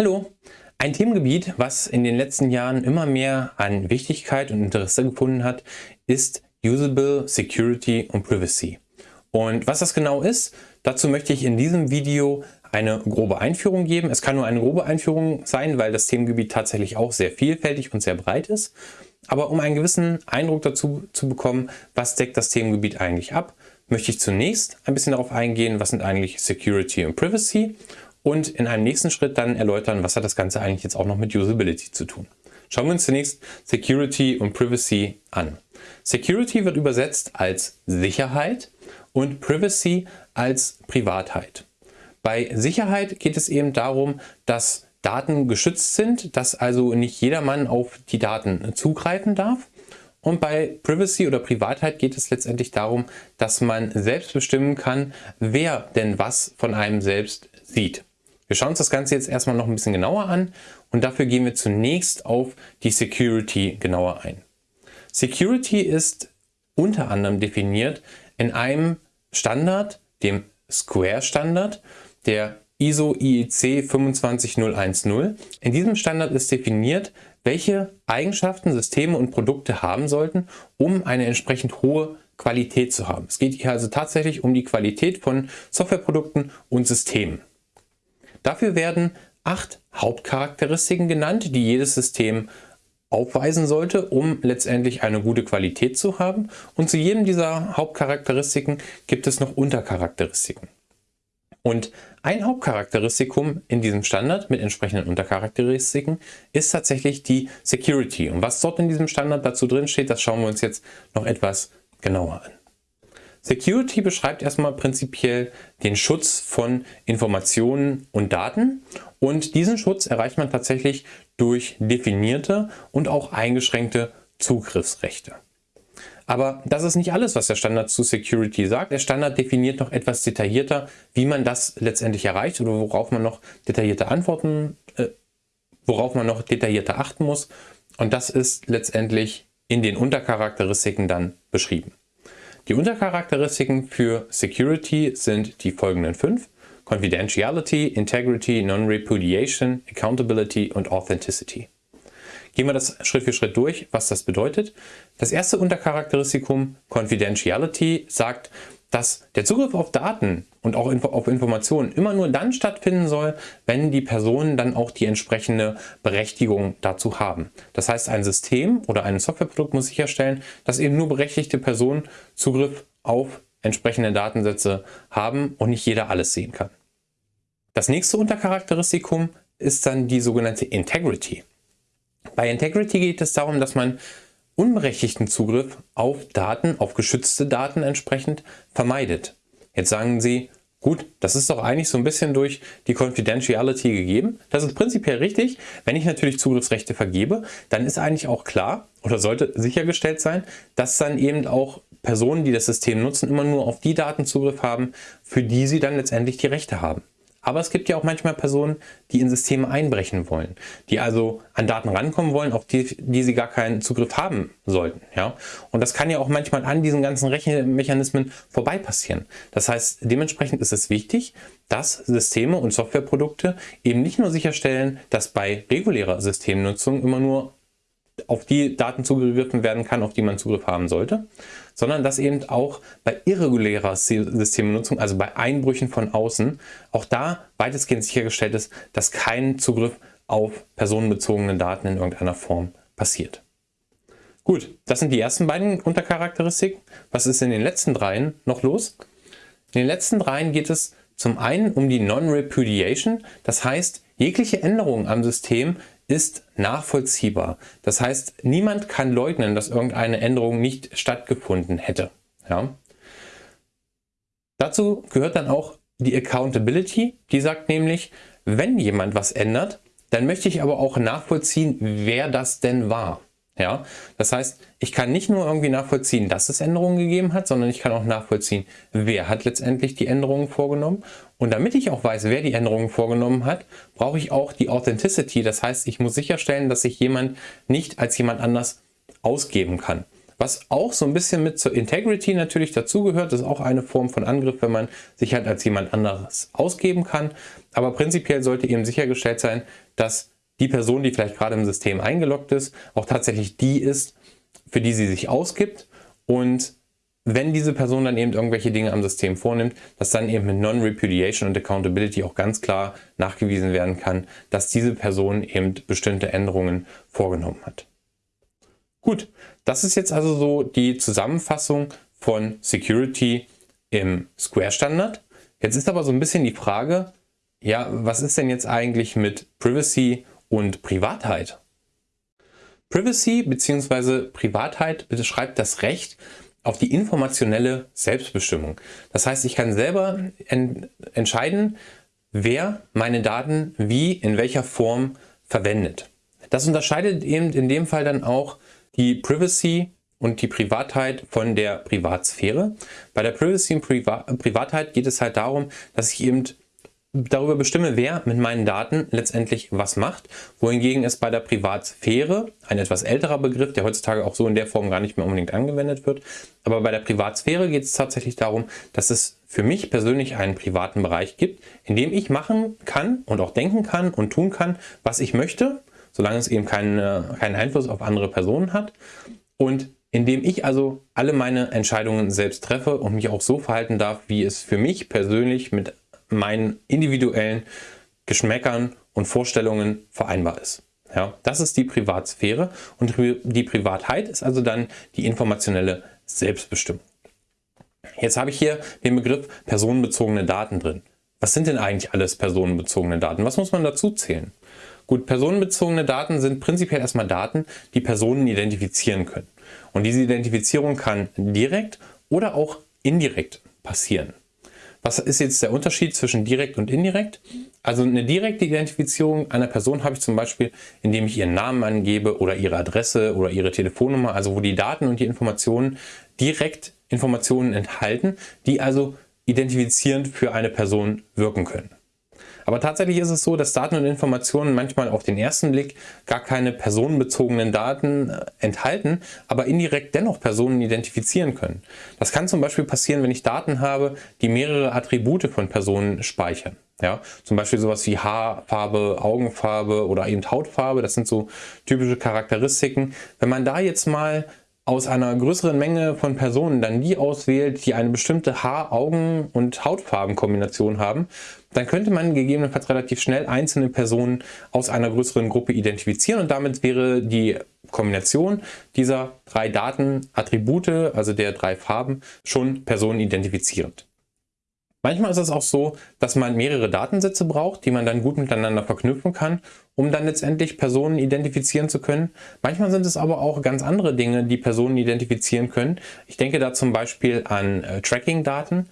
Hallo! Ein Themengebiet, was in den letzten Jahren immer mehr an Wichtigkeit und Interesse gefunden hat, ist Usable Security und Privacy. Und was das genau ist, dazu möchte ich in diesem Video eine grobe Einführung geben. Es kann nur eine grobe Einführung sein, weil das Themengebiet tatsächlich auch sehr vielfältig und sehr breit ist. Aber um einen gewissen Eindruck dazu zu bekommen, was deckt das Themengebiet eigentlich ab, möchte ich zunächst ein bisschen darauf eingehen, was sind eigentlich Security und Privacy und in einem nächsten Schritt dann erläutern, was hat das Ganze eigentlich jetzt auch noch mit Usability zu tun. Schauen wir uns zunächst Security und Privacy an. Security wird übersetzt als Sicherheit und Privacy als Privatheit. Bei Sicherheit geht es eben darum, dass Daten geschützt sind, dass also nicht jedermann auf die Daten zugreifen darf. Und bei Privacy oder Privatheit geht es letztendlich darum, dass man selbst bestimmen kann, wer denn was von einem selbst sieht. Wir schauen uns das Ganze jetzt erstmal noch ein bisschen genauer an und dafür gehen wir zunächst auf die Security genauer ein. Security ist unter anderem definiert in einem Standard, dem Square-Standard, der ISO IEC 25010. In diesem Standard ist definiert, welche Eigenschaften Systeme und Produkte haben sollten, um eine entsprechend hohe Qualität zu haben. Es geht hier also tatsächlich um die Qualität von Softwareprodukten und Systemen. Dafür werden acht Hauptcharakteristiken genannt, die jedes System aufweisen sollte, um letztendlich eine gute Qualität zu haben. Und zu jedem dieser Hauptcharakteristiken gibt es noch Untercharakteristiken. Und ein Hauptcharakteristikum in diesem Standard mit entsprechenden Untercharakteristiken ist tatsächlich die Security. Und was dort in diesem Standard dazu drin steht, das schauen wir uns jetzt noch etwas genauer an. Security beschreibt erstmal prinzipiell den Schutz von Informationen und Daten und diesen Schutz erreicht man tatsächlich durch definierte und auch eingeschränkte Zugriffsrechte. Aber das ist nicht alles, was der Standard zu Security sagt. Der Standard definiert noch etwas detaillierter, wie man das letztendlich erreicht oder worauf man noch detaillierte Antworten, äh, worauf man noch detaillierter achten muss. Und das ist letztendlich in den Untercharakteristiken dann beschrieben. Die Untercharakteristiken für Security sind die folgenden fünf. Confidentiality, Integrity, Non-Repudiation, Accountability und Authenticity. Gehen wir das Schritt für Schritt durch, was das bedeutet. Das erste Untercharakteristikum Confidentiality sagt, dass der Zugriff auf Daten und auch auf Informationen immer nur dann stattfinden soll, wenn die Personen dann auch die entsprechende Berechtigung dazu haben. Das heißt, ein System oder ein Softwareprodukt muss sicherstellen, dass eben nur berechtigte Personen Zugriff auf entsprechende Datensätze haben und nicht jeder alles sehen kann. Das nächste Untercharakteristikum ist dann die sogenannte Integrity. Bei Integrity geht es darum, dass man unberechtigten Zugriff auf Daten, auf geschützte Daten entsprechend vermeidet. Jetzt sagen Sie, gut, das ist doch eigentlich so ein bisschen durch die Confidentiality gegeben. Das ist prinzipiell richtig. Wenn ich natürlich Zugriffsrechte vergebe, dann ist eigentlich auch klar oder sollte sichergestellt sein, dass dann eben auch Personen, die das System nutzen, immer nur auf die Daten Zugriff haben, für die sie dann letztendlich die Rechte haben. Aber es gibt ja auch manchmal Personen, die in Systeme einbrechen wollen, die also an Daten rankommen wollen, auf die, die sie gar keinen Zugriff haben sollten. Ja? Und das kann ja auch manchmal an diesen ganzen Rechenmechanismen vorbei passieren. Das heißt, dementsprechend ist es wichtig, dass Systeme und Softwareprodukte eben nicht nur sicherstellen, dass bei regulärer Systemnutzung immer nur auf die Daten zugegriffen werden kann, auf die man Zugriff haben sollte, sondern dass eben auch bei irregulärer Systemnutzung, also bei Einbrüchen von außen, auch da weitestgehend sichergestellt ist, dass kein Zugriff auf personenbezogene Daten in irgendeiner Form passiert. Gut, das sind die ersten beiden Untercharakteristiken. Was ist in den letzten dreien noch los? In den letzten dreien geht es zum einen um die Non-Repudiation, das heißt, jegliche Änderung am System ist nachvollziehbar. Das heißt, niemand kann leugnen, dass irgendeine Änderung nicht stattgefunden hätte. Ja? Dazu gehört dann auch die Accountability, die sagt nämlich, wenn jemand was ändert, dann möchte ich aber auch nachvollziehen, wer das denn war. Ja, das heißt, ich kann nicht nur irgendwie nachvollziehen, dass es Änderungen gegeben hat, sondern ich kann auch nachvollziehen, wer hat letztendlich die Änderungen vorgenommen. Und damit ich auch weiß, wer die Änderungen vorgenommen hat, brauche ich auch die Authenticity. Das heißt, ich muss sicherstellen, dass sich jemand nicht als jemand anders ausgeben kann. was auch so ein bisschen mit zur Integrity natürlich dazugehört. Ist auch eine Form von Angriff, wenn man sich halt als jemand anderes ausgeben kann. Aber prinzipiell sollte eben sichergestellt sein, dass die Person, die vielleicht gerade im System eingeloggt ist, auch tatsächlich die ist, für die sie sich ausgibt und wenn diese Person dann eben irgendwelche Dinge am System vornimmt, dass dann eben mit Non-Repudiation und Accountability auch ganz klar nachgewiesen werden kann, dass diese Person eben bestimmte Änderungen vorgenommen hat. Gut, das ist jetzt also so die Zusammenfassung von Security im Square-Standard. Jetzt ist aber so ein bisschen die Frage, ja, was ist denn jetzt eigentlich mit Privacy und Privatheit? Privacy bzw. Privatheit beschreibt das Recht auf die informationelle Selbstbestimmung. Das heißt, ich kann selber en entscheiden, wer meine Daten wie, in welcher Form verwendet. Das unterscheidet eben in dem Fall dann auch die Privacy und die Privatheit von der Privatsphäre. Bei der Privacy und Priva Privatheit geht es halt darum, dass ich eben darüber bestimme, wer mit meinen Daten letztendlich was macht, wohingegen es bei der Privatsphäre, ein etwas älterer Begriff, der heutzutage auch so in der Form gar nicht mehr unbedingt angewendet wird, aber bei der Privatsphäre geht es tatsächlich darum, dass es für mich persönlich einen privaten Bereich gibt, in dem ich machen kann und auch denken kann und tun kann, was ich möchte, solange es eben keinen, keinen Einfluss auf andere Personen hat und indem ich also alle meine Entscheidungen selbst treffe und mich auch so verhalten darf, wie es für mich persönlich mit meinen individuellen Geschmäckern und Vorstellungen vereinbar ist. Ja, das ist die Privatsphäre und die Privatheit ist also dann die informationelle Selbstbestimmung. Jetzt habe ich hier den Begriff personenbezogene Daten drin. Was sind denn eigentlich alles personenbezogene Daten? Was muss man dazu zählen? Gut, personenbezogene Daten sind prinzipiell erstmal Daten, die Personen identifizieren können. Und diese Identifizierung kann direkt oder auch indirekt passieren. Was ist jetzt der Unterschied zwischen direkt und indirekt? Also eine direkte Identifizierung einer Person habe ich zum Beispiel, indem ich ihren Namen angebe oder ihre Adresse oder ihre Telefonnummer, also wo die Daten und die Informationen direkt Informationen enthalten, die also identifizierend für eine Person wirken können. Aber tatsächlich ist es so, dass Daten und Informationen manchmal auf den ersten Blick gar keine personenbezogenen Daten äh, enthalten, aber indirekt dennoch Personen identifizieren können. Das kann zum Beispiel passieren, wenn ich Daten habe, die mehrere Attribute von Personen speichern. Ja, zum Beispiel sowas wie Haarfarbe, Augenfarbe oder eben Hautfarbe, das sind so typische Charakteristiken. Wenn man da jetzt mal aus einer größeren Menge von Personen dann die auswählt, die eine bestimmte Haar-, Augen- und Hautfarbenkombination haben, dann könnte man gegebenenfalls relativ schnell einzelne Personen aus einer größeren Gruppe identifizieren und damit wäre die Kombination dieser drei Datenattribute, also der drei Farben, schon personenidentifizierend. Manchmal ist es auch so, dass man mehrere Datensätze braucht, die man dann gut miteinander verknüpfen kann, um dann letztendlich Personen identifizieren zu können. Manchmal sind es aber auch ganz andere Dinge, die Personen identifizieren können. Ich denke da zum Beispiel an äh, Tracking-Daten.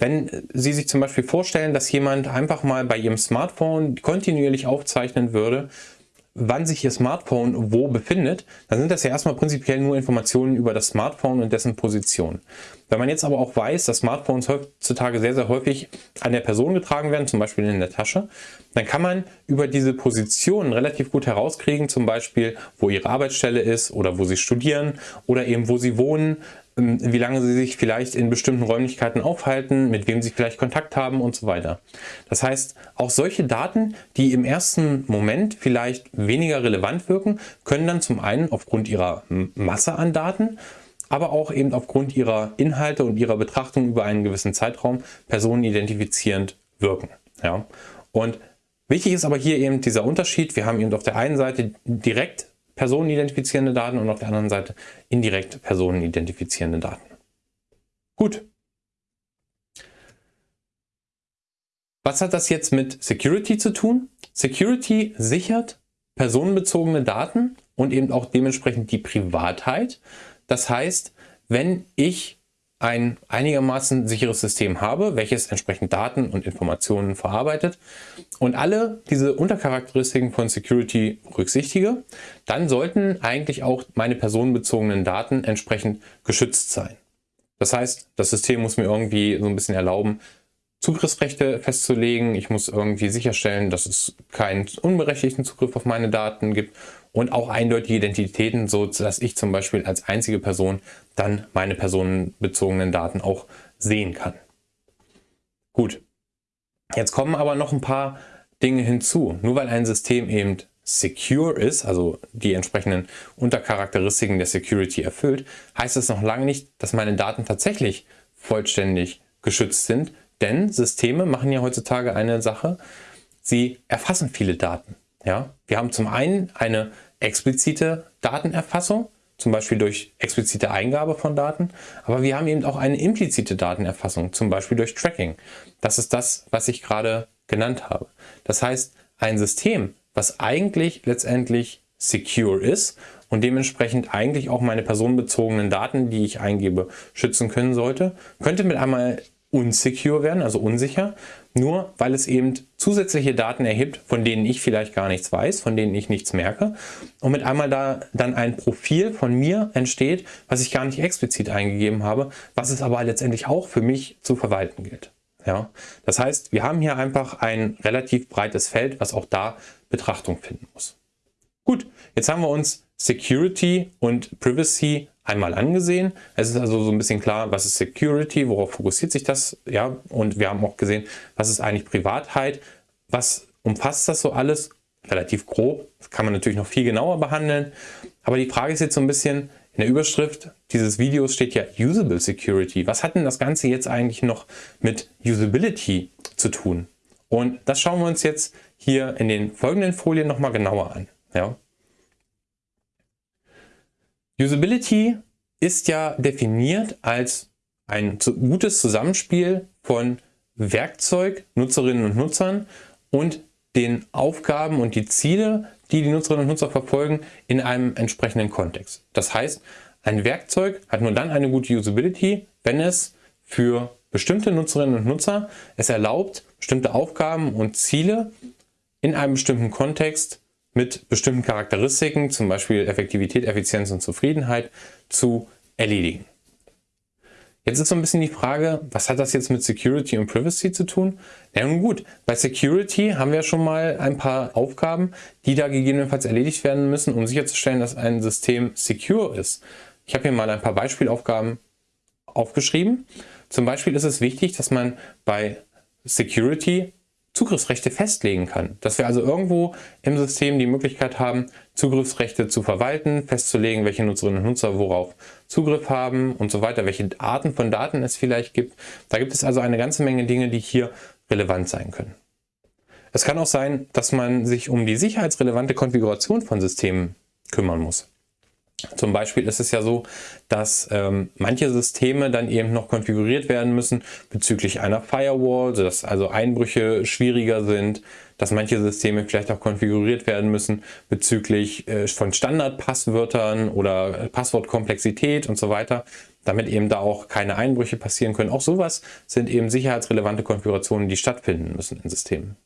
Wenn Sie sich zum Beispiel vorstellen, dass jemand einfach mal bei Ihrem Smartphone kontinuierlich aufzeichnen würde, wann sich Ihr Smartphone wo befindet, dann sind das ja erstmal prinzipiell nur Informationen über das Smartphone und dessen Position. Wenn man jetzt aber auch weiß, dass Smartphones heutzutage sehr, sehr häufig an der Person getragen werden, zum Beispiel in der Tasche, dann kann man über diese Positionen relativ gut herauskriegen, zum Beispiel, wo ihre Arbeitsstelle ist oder wo sie studieren oder eben wo sie wohnen, wie lange sie sich vielleicht in bestimmten Räumlichkeiten aufhalten, mit wem sie vielleicht Kontakt haben und so weiter. Das heißt, auch solche Daten, die im ersten Moment vielleicht weniger relevant wirken, können dann zum einen aufgrund ihrer Masse an Daten, aber auch eben aufgrund ihrer Inhalte und ihrer Betrachtung über einen gewissen Zeitraum personenidentifizierend wirken. Ja? Und wichtig ist aber hier eben dieser Unterschied. Wir haben eben auf der einen Seite direkt personenidentifizierende Daten und auf der anderen Seite indirekt personenidentifizierende Daten. Gut. Was hat das jetzt mit Security zu tun? Security sichert personenbezogene Daten und eben auch dementsprechend die Privatheit. Das heißt, wenn ich ein einigermaßen sicheres System habe, welches entsprechend Daten und Informationen verarbeitet und alle diese Untercharakteristiken von Security berücksichtige, dann sollten eigentlich auch meine personenbezogenen Daten entsprechend geschützt sein. Das heißt, das System muss mir irgendwie so ein bisschen erlauben, Zugriffsrechte festzulegen. Ich muss irgendwie sicherstellen, dass es keinen unberechtigten Zugriff auf meine Daten gibt und auch eindeutige Identitäten, so dass ich zum Beispiel als einzige Person dann meine personenbezogenen Daten auch sehen kann. Gut, jetzt kommen aber noch ein paar Dinge hinzu. Nur weil ein System eben secure ist, also die entsprechenden Untercharakteristiken der Security erfüllt, heißt es noch lange nicht, dass meine Daten tatsächlich vollständig geschützt sind, denn Systeme machen ja heutzutage eine Sache, sie erfassen viele Daten. Ja? Wir haben zum einen eine explizite Datenerfassung, zum Beispiel durch explizite Eingabe von Daten, aber wir haben eben auch eine implizite Datenerfassung, zum Beispiel durch Tracking. Das ist das, was ich gerade genannt habe. Das heißt, ein System, was eigentlich letztendlich secure ist und dementsprechend eigentlich auch meine personenbezogenen Daten, die ich eingebe, schützen können sollte, könnte mit einmal unsecure werden, also unsicher, nur weil es eben zusätzliche Daten erhebt, von denen ich vielleicht gar nichts weiß, von denen ich nichts merke und mit einmal da dann ein Profil von mir entsteht, was ich gar nicht explizit eingegeben habe, was es aber letztendlich auch für mich zu verwalten gilt. Ja, das heißt, wir haben hier einfach ein relativ breites Feld, was auch da Betrachtung finden muss. Gut, jetzt haben wir uns Security und Privacy einmal angesehen. Es ist also so ein bisschen klar, was ist Security, worauf fokussiert sich das, ja, und wir haben auch gesehen, was ist eigentlich Privatheit, was umfasst das so alles, relativ grob, das kann man natürlich noch viel genauer behandeln, aber die Frage ist jetzt so ein bisschen, in der Überschrift dieses Videos steht ja Usable Security. Was hat denn das Ganze jetzt eigentlich noch mit Usability zu tun? Und das schauen wir uns jetzt hier in den folgenden Folien nochmal genauer an. Ja. Usability ist ja definiert als ein gutes Zusammenspiel von Werkzeug, Nutzerinnen und Nutzern und den Aufgaben und die Ziele, die die Nutzerinnen und Nutzer verfolgen, in einem entsprechenden Kontext. Das heißt, ein Werkzeug hat nur dann eine gute Usability, wenn es für bestimmte Nutzerinnen und Nutzer es erlaubt, bestimmte Aufgaben und Ziele in einem bestimmten Kontext mit bestimmten Charakteristiken, zum Beispiel Effektivität, Effizienz und Zufriedenheit, zu erledigen. Jetzt ist so ein bisschen die Frage, was hat das jetzt mit Security und Privacy zu tun? Ja nun gut, bei Security haben wir schon mal ein paar Aufgaben, die da gegebenenfalls erledigt werden müssen, um sicherzustellen, dass ein System secure ist. Ich habe hier mal ein paar Beispielaufgaben aufgeschrieben. Zum Beispiel ist es wichtig, dass man bei Security Zugriffsrechte festlegen kann. Dass wir also irgendwo im System die Möglichkeit haben, Zugriffsrechte zu verwalten, festzulegen, welche Nutzerinnen und Nutzer worauf Zugriff haben und so weiter, welche Arten von Daten es vielleicht gibt. Da gibt es also eine ganze Menge Dinge, die hier relevant sein können. Es kann auch sein, dass man sich um die sicherheitsrelevante Konfiguration von Systemen kümmern muss. Zum Beispiel ist es ja so, dass ähm, manche Systeme dann eben noch konfiguriert werden müssen bezüglich einer Firewall, sodass also Einbrüche schwieriger sind, dass manche Systeme vielleicht auch konfiguriert werden müssen bezüglich äh, von Standardpasswörtern oder Passwortkomplexität und so weiter, damit eben da auch keine Einbrüche passieren können. Auch sowas sind eben sicherheitsrelevante Konfigurationen, die stattfinden müssen in Systemen.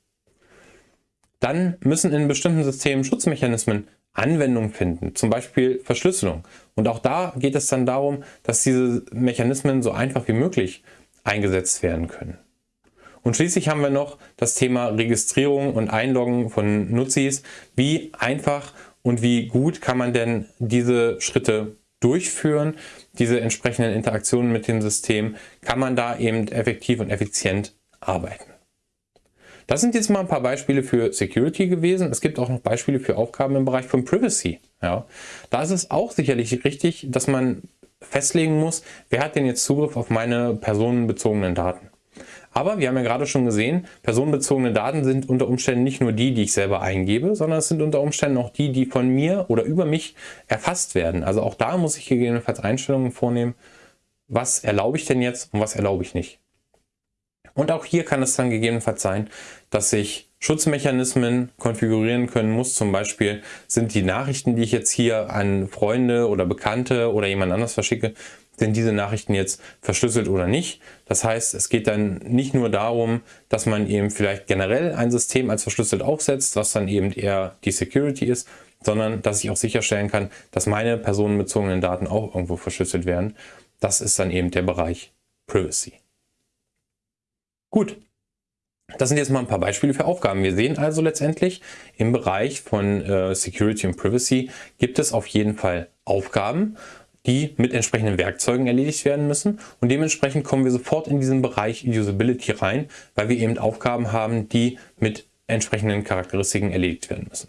Dann müssen in bestimmten Systemen Schutzmechanismen Anwendung finden, zum Beispiel Verschlüsselung. Und auch da geht es dann darum, dass diese Mechanismen so einfach wie möglich eingesetzt werden können. Und schließlich haben wir noch das Thema Registrierung und Einloggen von Nutzis. Wie einfach und wie gut kann man denn diese Schritte durchführen, diese entsprechenden Interaktionen mit dem System, kann man da eben effektiv und effizient arbeiten. Das sind jetzt mal ein paar Beispiele für Security gewesen. Es gibt auch noch Beispiele für Aufgaben im Bereich von Privacy. Ja. Da ist es auch sicherlich richtig, dass man festlegen muss, wer hat denn jetzt Zugriff auf meine personenbezogenen Daten. Aber wir haben ja gerade schon gesehen, personenbezogene Daten sind unter Umständen nicht nur die, die ich selber eingebe, sondern es sind unter Umständen auch die, die von mir oder über mich erfasst werden. Also auch da muss ich gegebenenfalls Einstellungen vornehmen, was erlaube ich denn jetzt und was erlaube ich nicht. Und auch hier kann es dann gegebenenfalls sein, dass ich Schutzmechanismen konfigurieren können muss. Zum Beispiel sind die Nachrichten, die ich jetzt hier an Freunde oder Bekannte oder jemand anders verschicke, sind diese Nachrichten jetzt verschlüsselt oder nicht. Das heißt, es geht dann nicht nur darum, dass man eben vielleicht generell ein System als verschlüsselt aufsetzt, was dann eben eher die Security ist, sondern dass ich auch sicherstellen kann, dass meine personenbezogenen Daten auch irgendwo verschlüsselt werden. Das ist dann eben der Bereich Privacy. Gut, Das sind jetzt mal ein paar Beispiele für Aufgaben. Wir sehen also letztendlich im Bereich von äh, Security und Privacy gibt es auf jeden Fall Aufgaben, die mit entsprechenden Werkzeugen erledigt werden müssen. Und dementsprechend kommen wir sofort in diesen Bereich Usability rein, weil wir eben Aufgaben haben, die mit entsprechenden Charakteristiken erledigt werden müssen.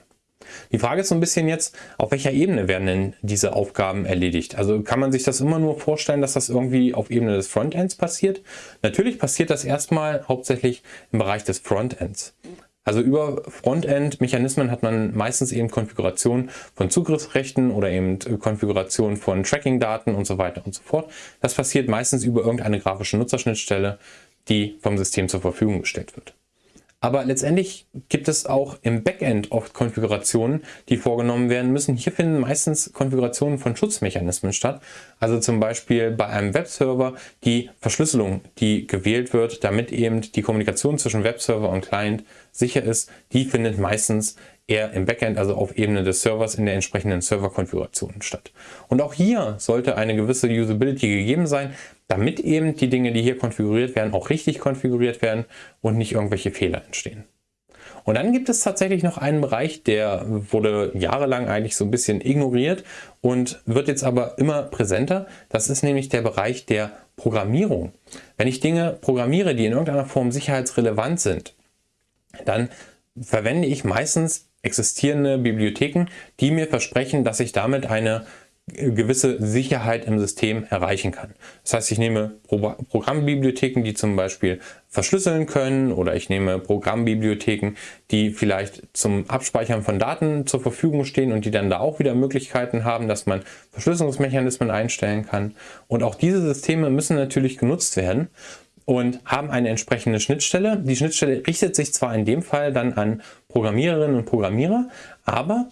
Die Frage ist so ein bisschen jetzt, auf welcher Ebene werden denn diese Aufgaben erledigt? Also kann man sich das immer nur vorstellen, dass das irgendwie auf Ebene des Frontends passiert? Natürlich passiert das erstmal hauptsächlich im Bereich des Frontends. Also über Frontend-Mechanismen hat man meistens eben Konfiguration von Zugriffsrechten oder eben Konfiguration von Tracking-Daten und so weiter und so fort. Das passiert meistens über irgendeine grafische Nutzerschnittstelle, die vom System zur Verfügung gestellt wird. Aber letztendlich gibt es auch im Backend oft Konfigurationen, die vorgenommen werden müssen. Hier finden meistens Konfigurationen von Schutzmechanismen statt. Also zum Beispiel bei einem Webserver die Verschlüsselung, die gewählt wird, damit eben die Kommunikation zwischen Webserver und Client sicher ist, die findet meistens eher im Backend, also auf Ebene des Servers in der entsprechenden Serverkonfiguration statt. Und auch hier sollte eine gewisse Usability gegeben sein, damit eben die Dinge, die hier konfiguriert werden, auch richtig konfiguriert werden und nicht irgendwelche Fehler entstehen. Und dann gibt es tatsächlich noch einen Bereich, der wurde jahrelang eigentlich so ein bisschen ignoriert und wird jetzt aber immer präsenter. Das ist nämlich der Bereich der Programmierung. Wenn ich Dinge programmiere, die in irgendeiner Form sicherheitsrelevant sind, dann verwende ich meistens existierende Bibliotheken, die mir versprechen, dass ich damit eine gewisse Sicherheit im System erreichen kann. Das heißt, ich nehme Pro Programmbibliotheken, die zum Beispiel verschlüsseln können oder ich nehme Programmbibliotheken, die vielleicht zum Abspeichern von Daten zur Verfügung stehen und die dann da auch wieder Möglichkeiten haben, dass man Verschlüsselungsmechanismen einstellen kann. Und auch diese Systeme müssen natürlich genutzt werden und haben eine entsprechende Schnittstelle. Die Schnittstelle richtet sich zwar in dem Fall dann an Programmiererinnen und Programmierer, aber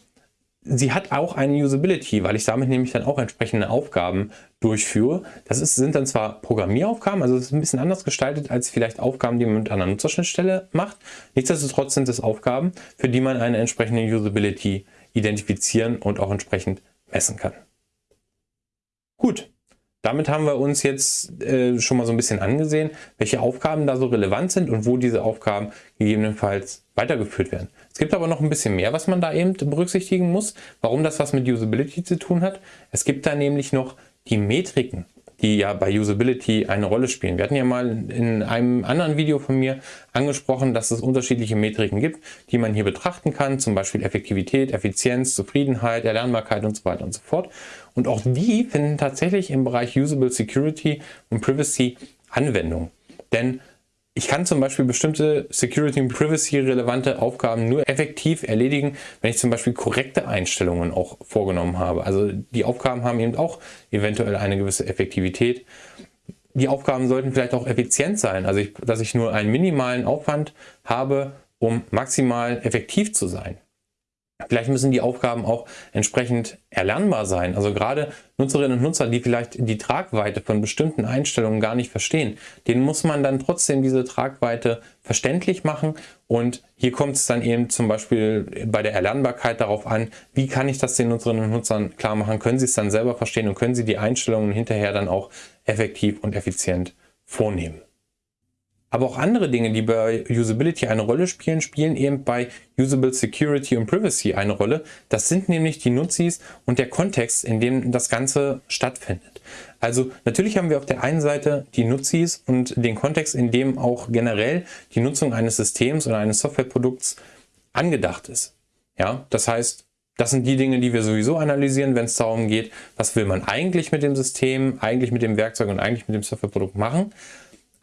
sie hat auch eine Usability, weil ich damit nämlich dann auch entsprechende Aufgaben durchführe. Das ist, sind dann zwar Programmieraufgaben, also es ist ein bisschen anders gestaltet als vielleicht Aufgaben, die man mit einer Nutzerschnittstelle macht. Nichtsdestotrotz sind es Aufgaben, für die man eine entsprechende Usability identifizieren und auch entsprechend messen kann. Gut, damit haben wir uns jetzt äh, schon mal so ein bisschen angesehen, welche Aufgaben da so relevant sind und wo diese Aufgaben gegebenenfalls weitergeführt werden. Es gibt aber noch ein bisschen mehr, was man da eben berücksichtigen muss, warum das was mit Usability zu tun hat. Es gibt da nämlich noch die Metriken die ja bei Usability eine Rolle spielen. Wir hatten ja mal in einem anderen Video von mir angesprochen, dass es unterschiedliche Metriken gibt, die man hier betrachten kann, zum Beispiel Effektivität, Effizienz, Zufriedenheit, Erlernbarkeit und so weiter und so fort. Und auch die finden tatsächlich im Bereich Usable Security und Privacy Anwendung. Denn ich kann zum Beispiel bestimmte Security und Privacy relevante Aufgaben nur effektiv erledigen, wenn ich zum Beispiel korrekte Einstellungen auch vorgenommen habe. Also die Aufgaben haben eben auch eventuell eine gewisse Effektivität. Die Aufgaben sollten vielleicht auch effizient sein, also ich, dass ich nur einen minimalen Aufwand habe, um maximal effektiv zu sein. Vielleicht müssen die Aufgaben auch entsprechend erlernbar sein. Also gerade Nutzerinnen und Nutzer, die vielleicht die Tragweite von bestimmten Einstellungen gar nicht verstehen, denen muss man dann trotzdem diese Tragweite verständlich machen. Und hier kommt es dann eben zum Beispiel bei der Erlernbarkeit darauf an, wie kann ich das den Nutzerinnen und Nutzern klar machen? Können sie es dann selber verstehen und können sie die Einstellungen hinterher dann auch effektiv und effizient vornehmen? Aber auch andere Dinge, die bei Usability eine Rolle spielen, spielen eben bei Usable Security und Privacy eine Rolle. Das sind nämlich die Nutzis und der Kontext, in dem das Ganze stattfindet. Also natürlich haben wir auf der einen Seite die Nutzis und den Kontext, in dem auch generell die Nutzung eines Systems oder eines Softwareprodukts angedacht ist. Ja, das heißt, das sind die Dinge, die wir sowieso analysieren, wenn es darum geht, was will man eigentlich mit dem System, eigentlich mit dem Werkzeug und eigentlich mit dem Softwareprodukt machen.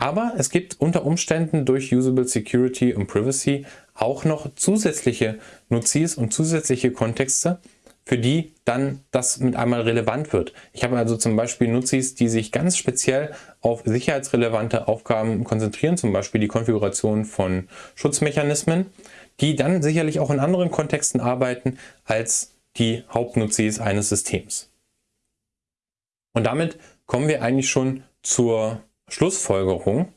Aber es gibt unter Umständen durch Usable Security und Privacy auch noch zusätzliche Nutzis und zusätzliche Kontexte, für die dann das mit einmal relevant wird. Ich habe also zum Beispiel Nutzis, die sich ganz speziell auf sicherheitsrelevante Aufgaben konzentrieren, zum Beispiel die Konfiguration von Schutzmechanismen, die dann sicherlich auch in anderen Kontexten arbeiten als die Hauptnutzis eines Systems. Und damit kommen wir eigentlich schon zur Schlussfolgerung.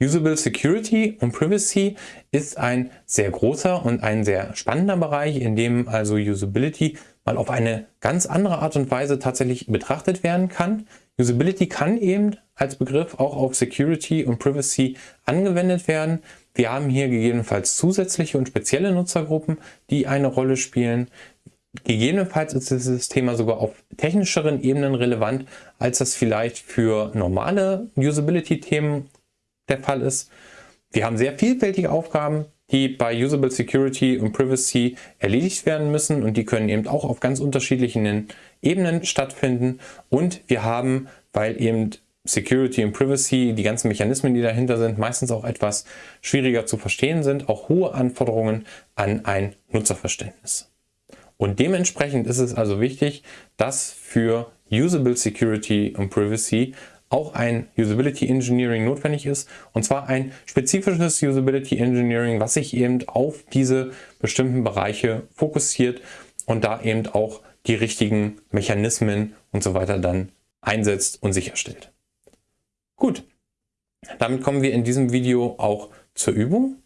Usable Security und Privacy ist ein sehr großer und ein sehr spannender Bereich, in dem also Usability mal auf eine ganz andere Art und Weise tatsächlich betrachtet werden kann. Usability kann eben als Begriff auch auf Security und Privacy angewendet werden. Wir haben hier gegebenenfalls zusätzliche und spezielle Nutzergruppen, die eine Rolle spielen. Gegebenenfalls ist dieses Thema sogar auf technischeren Ebenen relevant, als das vielleicht für normale Usability-Themen der Fall ist. Wir haben sehr vielfältige Aufgaben, die bei Usable Security und Privacy erledigt werden müssen und die können eben auch auf ganz unterschiedlichen Ebenen stattfinden. Und wir haben, weil eben Security und Privacy, die ganzen Mechanismen, die dahinter sind, meistens auch etwas schwieriger zu verstehen sind, auch hohe Anforderungen an ein Nutzerverständnis. Und dementsprechend ist es also wichtig, dass für Usable Security und Privacy auch ein Usability Engineering notwendig ist. Und zwar ein spezifisches Usability Engineering, was sich eben auf diese bestimmten Bereiche fokussiert und da eben auch die richtigen Mechanismen und so weiter dann einsetzt und sicherstellt. Gut, damit kommen wir in diesem Video auch zur Übung.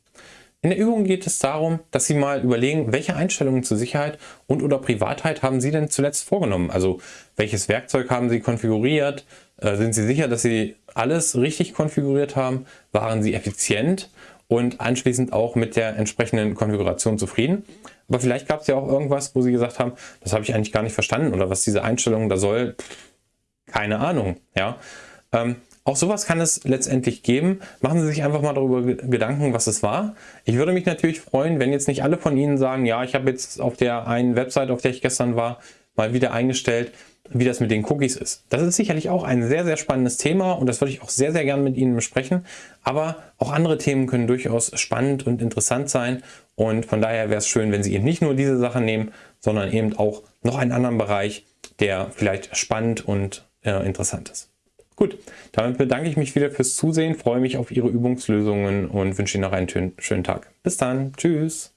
In der Übung geht es darum, dass Sie mal überlegen, welche Einstellungen zur Sicherheit und oder Privatheit haben Sie denn zuletzt vorgenommen? Also welches Werkzeug haben Sie konfiguriert? Äh, sind Sie sicher, dass Sie alles richtig konfiguriert haben? Waren Sie effizient und anschließend auch mit der entsprechenden Konfiguration zufrieden? Aber vielleicht gab es ja auch irgendwas, wo Sie gesagt haben, das habe ich eigentlich gar nicht verstanden oder was diese Einstellung da soll, keine Ahnung. Ja. Ähm, auch sowas kann es letztendlich geben. Machen Sie sich einfach mal darüber Gedanken, was es war. Ich würde mich natürlich freuen, wenn jetzt nicht alle von Ihnen sagen, ja, ich habe jetzt auf der einen Website, auf der ich gestern war, mal wieder eingestellt, wie das mit den Cookies ist. Das ist sicherlich auch ein sehr, sehr spannendes Thema und das würde ich auch sehr, sehr gerne mit Ihnen besprechen. Aber auch andere Themen können durchaus spannend und interessant sein und von daher wäre es schön, wenn Sie eben nicht nur diese Sachen nehmen, sondern eben auch noch einen anderen Bereich, der vielleicht spannend und äh, interessant ist. Gut, damit bedanke ich mich wieder fürs Zusehen, freue mich auf Ihre Übungslösungen und wünsche Ihnen noch einen schönen Tag. Bis dann, tschüss.